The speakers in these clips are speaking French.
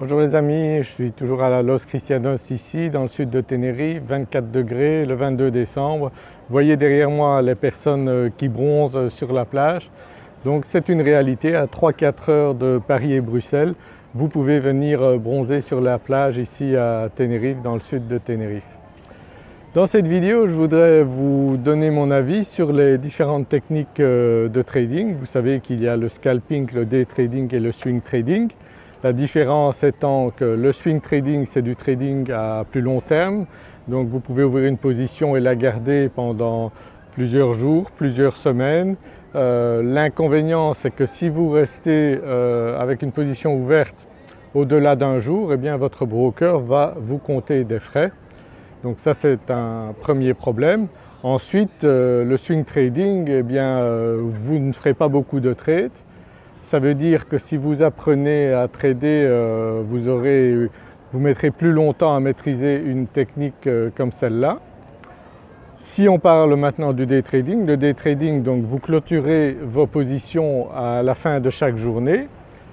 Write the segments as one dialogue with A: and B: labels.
A: Bonjour les amis, je suis toujours à la Los Cristianos ici dans le sud de Tenerife, 24 degrés le 22 décembre. Vous voyez derrière moi les personnes euh, qui bronzent sur la plage. Donc c'est une réalité, à 3-4 heures de Paris et Bruxelles, vous pouvez venir euh, bronzer sur la plage ici à Tenerife, dans le sud de Tenerife. Dans cette vidéo, je voudrais vous donner mon avis sur les différentes techniques euh, de trading. Vous savez qu'il y a le scalping, le day trading et le swing trading. La différence étant que le swing trading c'est du trading à plus long terme, donc vous pouvez ouvrir une position et la garder pendant plusieurs jours, plusieurs semaines. Euh, l'inconvénient c'est que si vous restez euh, avec une position ouverte au-delà d'un jour, eh bien votre broker va vous compter des frais. Donc ça c'est un premier problème. Ensuite euh, le swing trading, eh bien vous ne ferez pas beaucoup de trades ça veut dire que si vous apprenez à trader, euh, vous, aurez, vous mettrez plus longtemps à maîtriser une technique euh, comme celle-là. Si on parle maintenant du day trading, le day trading donc vous clôturez vos positions à la fin de chaque journée,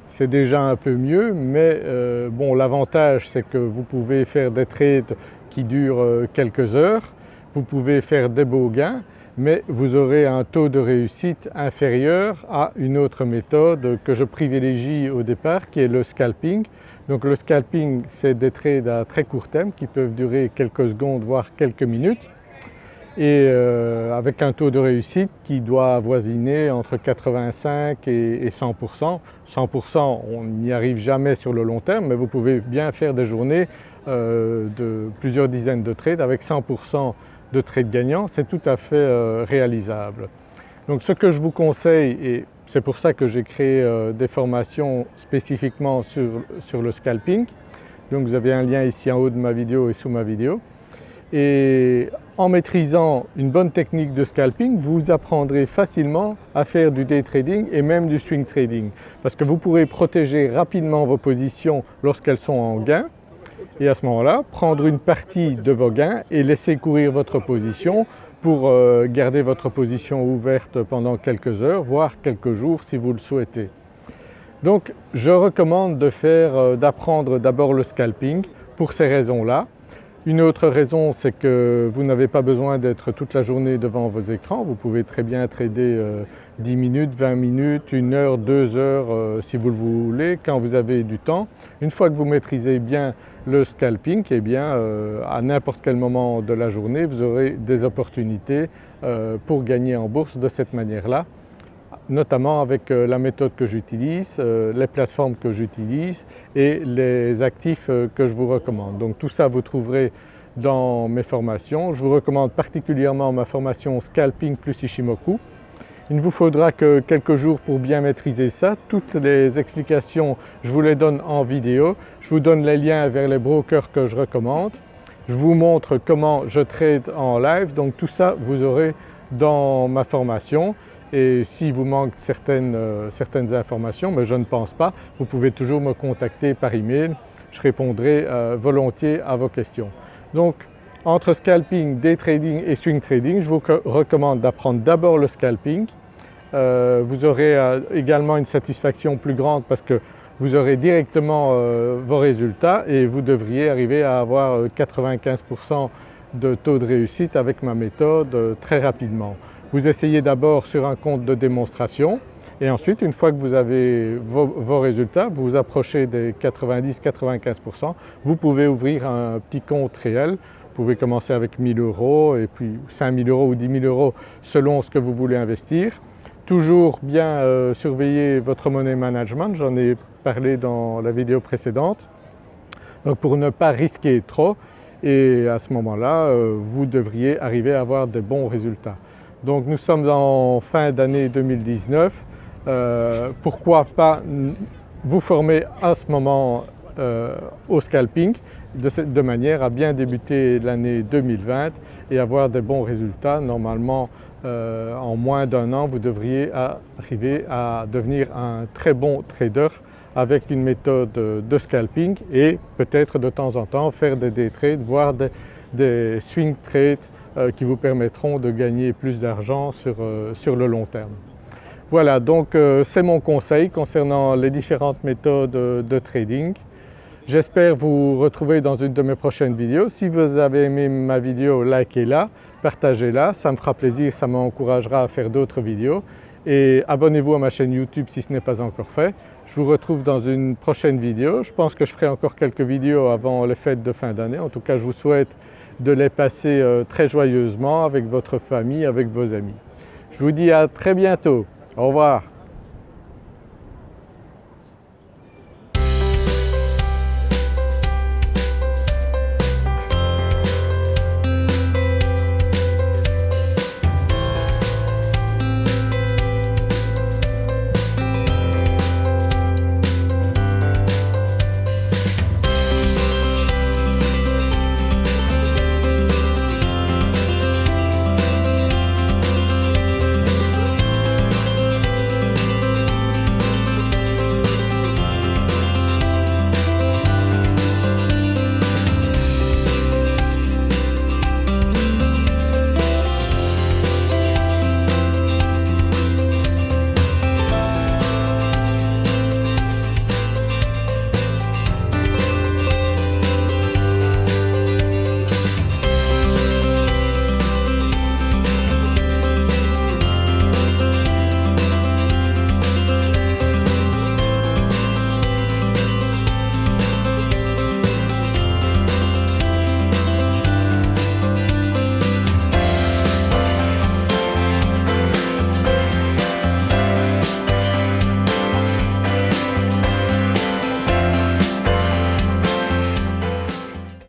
A: c'est déjà un peu mieux mais euh, bon l'avantage c'est que vous pouvez faire des trades qui durent quelques heures, vous pouvez faire des beaux gains mais vous aurez un taux de réussite inférieur à une autre méthode que je privilégie au départ qui est le scalping. Donc le scalping c'est des trades à très court terme qui peuvent durer quelques secondes voire quelques minutes et euh, avec un taux de réussite qui doit avoisiner entre 85 et, 100%. 100% on n'y arrive jamais sur le long terme mais vous pouvez bien faire des journées euh, de plusieurs dizaines de trades avec 100% de trade gagnants, c'est tout à fait euh, réalisable. Donc ce que je vous conseille, et c'est pour ça que j'ai créé euh, des formations spécifiquement sur, sur, le scalping, donc vous avez un lien ici en haut de ma vidéo et sous ma vidéo, et en maîtrisant une bonne technique de scalping, vous apprendrez facilement à faire du day trading et même du swing trading. Parce que vous pourrez protéger rapidement vos positions lorsqu'elles sont en gain et à ce moment-là prendre une partie de vos gains et laisser courir votre position pour euh, garder votre position ouverte pendant quelques heures voire quelques jours si vous le souhaitez. Donc je recommande euh, d'apprendre d'abord le scalping pour ces raisons-là. Une autre raison c'est que vous n'avez pas besoin d'être toute la journée devant vos écrans, vous pouvez très bien trader 10 euh, minutes, 20 minutes, 1 heure, 2 heures si vous le voulez, quand vous avez du temps. Une fois que vous maîtrisez bien le scalping, eh bien euh, à n'importe quel moment de la journée vous aurez des opportunités euh, pour gagner en bourse de cette manière-là notamment avec euh, la méthode que j'utilise, les plateformes que j'utilise et les actifs que je vous recommande. Donc tout ça vous trouverez dans mes formations. Je vous recommande particulièrement ma formation Scalping plus Ishimoku il ne vous faudra que quelques jours pour bien maîtriser ça. Toutes les explications, je vous les donne en vidéo. Je vous donne les liens vers les brokers que je recommande. Je vous montre comment je trade en live, donc tout ça vous aurez dans ma formation et s'il vous manque certaines, euh, certaines, informations, mais je ne pense pas, vous pouvez toujours me contacter par email, je répondrai euh, volontiers à vos questions. Donc entre scalping, day trading et swing trading, je vous recommande d'apprendre d'abord le scalping. Euh, vous aurez également une satisfaction plus grande parce que vous aurez directement vos résultats et vous devriez arriver à avoir 95% de taux de réussite avec ma méthode très rapidement. Vous essayez d'abord sur un compte de démonstration et ensuite une fois que vous avez vos, résultats, vous vous approchez des 90-95%, vous pouvez ouvrir un petit compte réel vous pouvez commencer avec 1000 euros et puis 5000 euros ou 10 000 euros selon ce que vous voulez investir. Toujours bien euh, surveiller votre monnaie management, j'en ai parlé dans la vidéo précédente. Donc pour ne pas risquer trop et à ce moment-là euh, vous devriez arriver à avoir de bons résultats. Donc nous sommes en fin d'année 2019, euh, pourquoi pas vous former à ce moment au scalping de, manière à bien débuter l'année 2020 et avoir des bons résultats. Normalement euh, en moins d'un an vous devriez arriver à devenir un très bon trader avec une méthode de scalping et peut-être de temps en temps faire des day trades, voire des, swing trades euh, qui vous permettront de gagner plus d'argent sur, euh, sur, le long terme. Voilà donc c'est mon conseil concernant les différentes méthodes de trading. J'espère vous retrouver dans une de mes prochaines vidéos. Si vous avez aimé ma vidéo, likez-la, partagez-la, ça me fera plaisir, ça m'encouragera à faire d'autres vidéos et abonnez-vous à ma chaîne YouTube si ce n'est pas encore fait. Je vous retrouve dans une prochaine vidéo. Je pense que je ferai encore quelques vidéos avant les fêtes de fin d'année. En tout cas, je vous souhaite de les passer euh, très joyeusement avec votre famille, avec vos amis. Je vous dis à très bientôt. Au revoir.